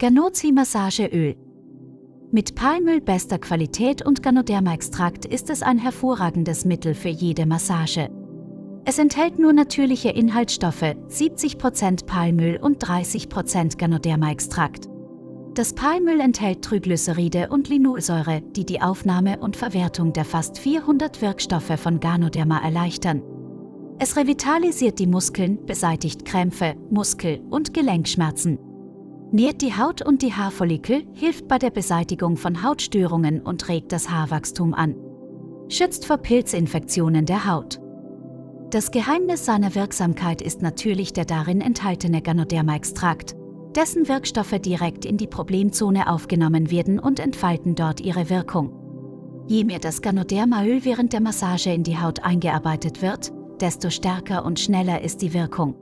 Ganozi Massageöl. Mit Palmöl bester Qualität und Ganoderma-Extrakt ist es ein hervorragendes Mittel für jede Massage. Es enthält nur natürliche Inhaltsstoffe, 70% Palmöl und 30% Ganoderma-Extrakt. Das Palmöl enthält Triglyceride und Linolsäure, die die Aufnahme und Verwertung der fast 400 Wirkstoffe von Ganoderma erleichtern. Es revitalisiert die Muskeln, beseitigt Krämpfe, Muskel- und Gelenkschmerzen. Nährt die Haut und die Haarfollikel, hilft bei der Beseitigung von Hautstörungen und regt das Haarwachstum an. Schützt vor Pilzinfektionen der Haut. Das Geheimnis seiner Wirksamkeit ist natürlich der darin enthaltene Ganoderma-Extrakt, dessen Wirkstoffe direkt in die Problemzone aufgenommen werden und entfalten dort ihre Wirkung. Je mehr das Ganodermaöl während der Massage in die Haut eingearbeitet wird, desto stärker und schneller ist die Wirkung.